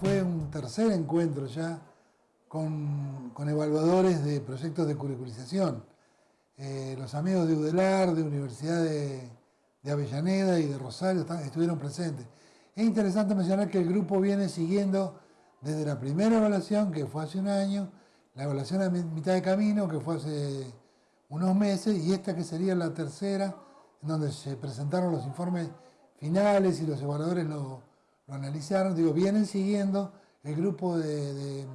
fue un tercer encuentro ya con, evaluadores de proyectos de curriculización. Eh, los amigos de UDELAR, de Universidad de, Avellaneda y de Rosario estuvieron presentes. Es interesante mencionar que el grupo viene siguiendo desde la primera evaluación, que fue hace un año, la evaluación a mitad de camino, que fue hace unos meses, y esta que sería la tercera, en donde se presentaron los informes finales y los evaluadores lo, analizaron. Digo, vienen siguiendo el grupo de,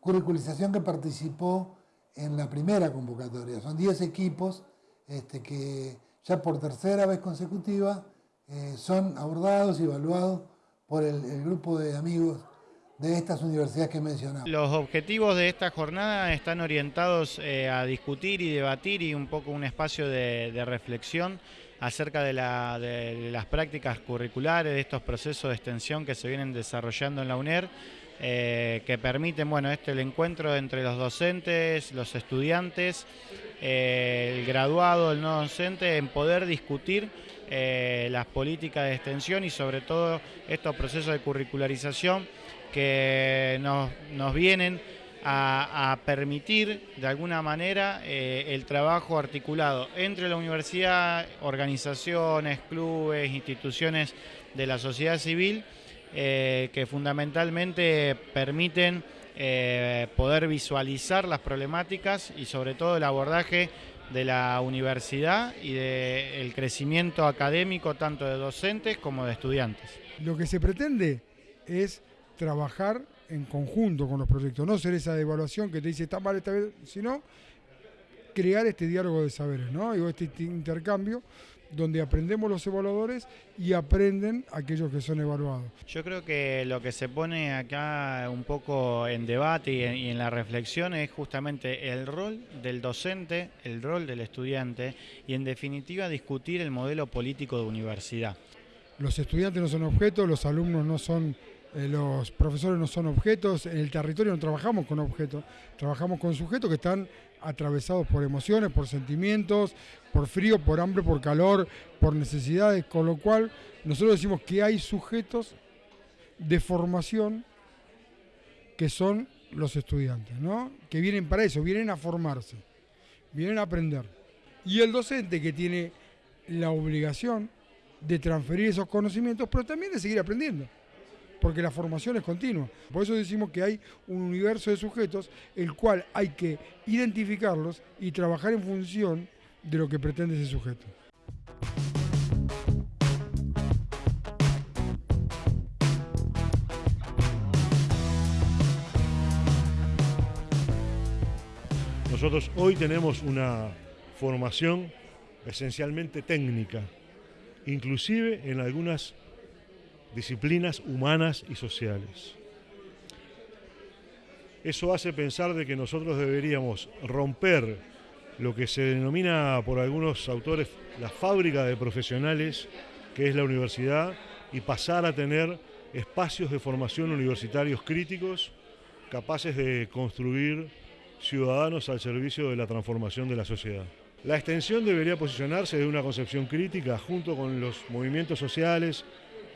curriculización que participó en la primera convocatoria. Son 10 equipos este, que ya por tercera vez consecutiva eh, son abordados y evaluados por el grupo de amigos de estas universidades que mencionamos. Los objetivos de esta jornada están orientados eh, a discutir y debatir y un poco un espacio de, reflexión acerca de, las prácticas curriculares, de estos procesos de extensión que se vienen desarrollando en la UNER, eh, que permiten bueno, este, el encuentro entre los docentes, los estudiantes, eh, el graduado, el no docente, en poder discutir las políticas de extensión y sobre todo estos procesos de curricularización que nos, vienen a, permitir de alguna manera eh, el trabajo articulado entre la universidad, organizaciones, clubes, instituciones de la sociedad civil, eh, que fundamentalmente permiten eh, poder visualizar las problemáticas y sobre todo el abordaje de la universidad y del crecimiento académico tanto de docentes como de estudiantes. Lo que se pretende es trabajar en conjunto con los proyectos, no ser esa evaluación que te dice está mal esta vez, sino crear este diálogo de saberes, ¿no? Y este intercambio donde aprendemos los evaluadores y aprenden aquellos que son evaluados. Yo creo que lo que se pone acá un poco en debate y en, y en, la reflexión es justamente el rol del docente, el rol del estudiante y en definitiva discutir el modelo político de universidad. Los estudiantes no son objetos, los alumnos no son eh, los profesores no son objetos, en el territorio no trabajamos con objetos, trabajamos con sujetos que están atravesados por emociones, por sentimientos, por frío, por hambre, por calor, por necesidades, con lo cual nosotros decimos que hay sujetos de formación que son los estudiantes, ¿no? que vienen para eso, vienen a formarse, vienen a aprender. Y el docente que tiene la obligación de transferir esos conocimientos, pero también de seguir aprendiendo porque la formación es continua. Por eso decimos que hay un universo de sujetos el cual hay que identificarlos y trabajar en función de lo que pretende ese sujeto. Nosotros hoy tenemos una formación esencialmente técnica, inclusive en algunas disciplinas humanas y sociales. Eso hace pensar de que nosotros deberíamos romper lo que se denomina por algunos autores la fábrica de profesionales, que es la universidad, y pasar a tener espacios de formación universitarios críticos capaces de construir ciudadanos al servicio de la transformación de la sociedad. La extensión debería posicionarse de una concepción crítica junto con los movimientos sociales,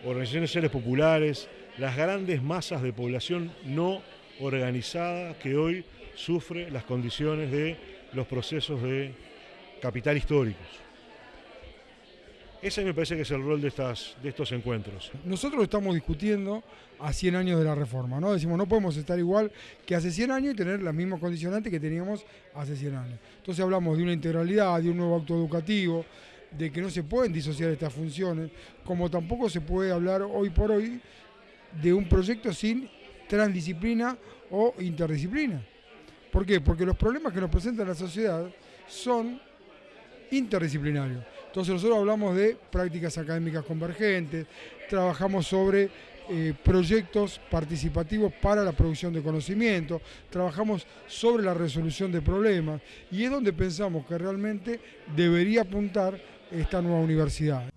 organizaciones sociales populares, las grandes masas de población no organizada que hoy sufre las condiciones de los procesos de capital históricos. Ese me parece que es el rol de, estas, de estos encuentros. Nosotros estamos discutiendo a 100 años de la reforma, ¿no? Decimos, no podemos estar igual que hace 100 años y tener las mismas condicionantes que teníamos hace 100 años. Entonces hablamos de una integralidad, de un nuevo acto educativo, de que no se pueden disociar estas funciones, como tampoco se puede hablar hoy por hoy de un proyecto sin transdisciplina o interdisciplina. ¿Por qué? Porque los problemas que nos presenta la sociedad son interdisciplinarios. Entonces nosotros hablamos de prácticas académicas convergentes, trabajamos sobre eh, proyectos participativos para la producción de conocimiento, trabajamos sobre la resolución de problemas y es donde pensamos que realmente debería apuntar esta nueva universidad.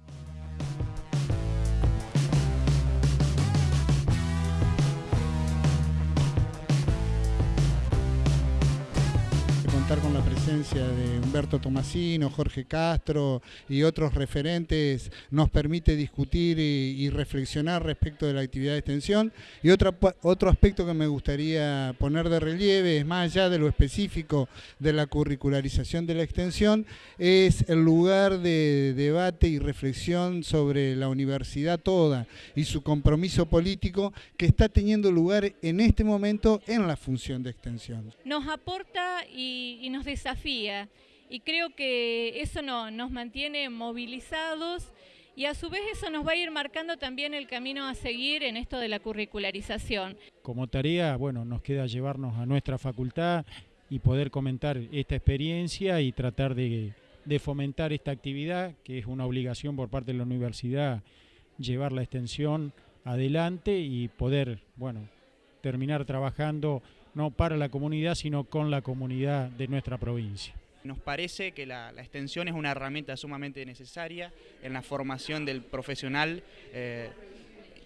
Contar con la presencia de Humberto Tomasino, Jorge Castro y otros referentes nos permite discutir y, reflexionar respecto de la actividad de extensión. Y otro, otro aspecto que me gustaría poner de relieve es más allá de lo específico de la curricularización de la extensión, es el lugar de debate y reflexión sobre la universidad toda y su compromiso político que está teniendo lugar en este momento en la función de extensión. Nos aporta y, nos desafía y creo que eso nos mantiene movilizados y a su vez eso nos va a ir marcando también el camino a seguir en esto de la curricularización. Como tarea, bueno, nos queda llevarnos a nuestra facultad y poder comentar esta experiencia y tratar de, de fomentar esta actividad, que es una obligación por parte de la universidad llevar la extensión adelante y poder, bueno, terminar trabajando no para la comunidad, sino con la comunidad de nuestra provincia. Nos parece que la, extensión es una herramienta sumamente necesaria en la formación del profesional eh,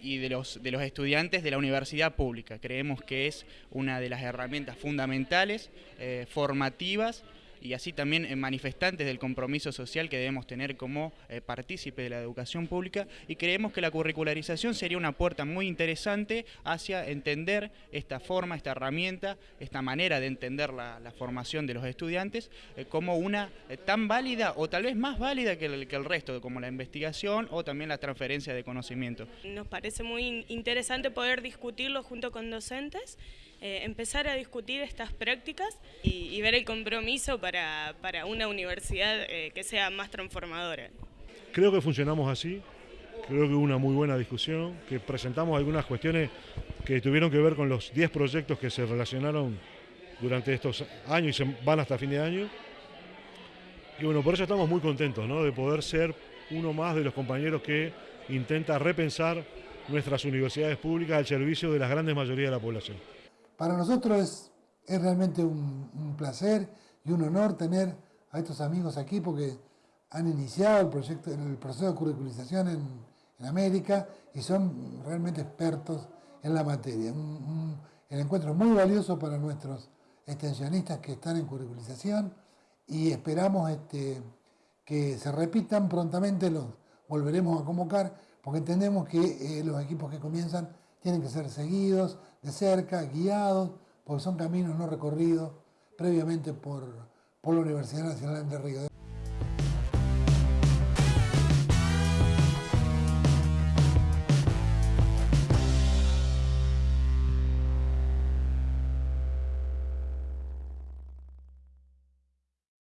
y de los, de los estudiantes de la universidad pública. Creemos que es una de las herramientas fundamentales, eh, formativas, y así también en manifestantes del compromiso social que debemos tener como eh, partícipe de la educación pública y creemos que la curricularización sería una puerta muy interesante hacia entender esta forma, esta herramienta, esta manera de entender la, formación de los estudiantes eh, como una eh, tan válida o tal vez más válida que el, que el resto, como la investigación o también la transferencia de conocimiento. Nos parece muy interesante poder discutirlo junto con docentes eh, empezar a discutir estas prácticas y, ver el compromiso para, una universidad eh, que sea más transformadora. Creo que funcionamos así, creo que hubo una muy buena discusión, que presentamos algunas cuestiones que tuvieron que ver con los 10 proyectos que se relacionaron durante estos años y se van hasta fin de año. Y bueno, por eso estamos muy contentos de poder ser uno más de los compañeros que intenta repensar nuestras universidades públicas al servicio de la grandes mayoría de la población. Para nosotros es, realmente un, placer y un honor tener a estos amigos aquí porque han iniciado el, proyecto, el proceso de curriculización en, América y son realmente expertos en la materia. el encuentro es muy valioso para nuestros extensionistas que están en curriculización y esperamos este, que se repitan prontamente, los volveremos a convocar porque entendemos que eh, los equipos que comienzan tienen que ser seguidos de cerca, guiados, porque son caminos no recorridos previamente por, por la Universidad Nacional de Río.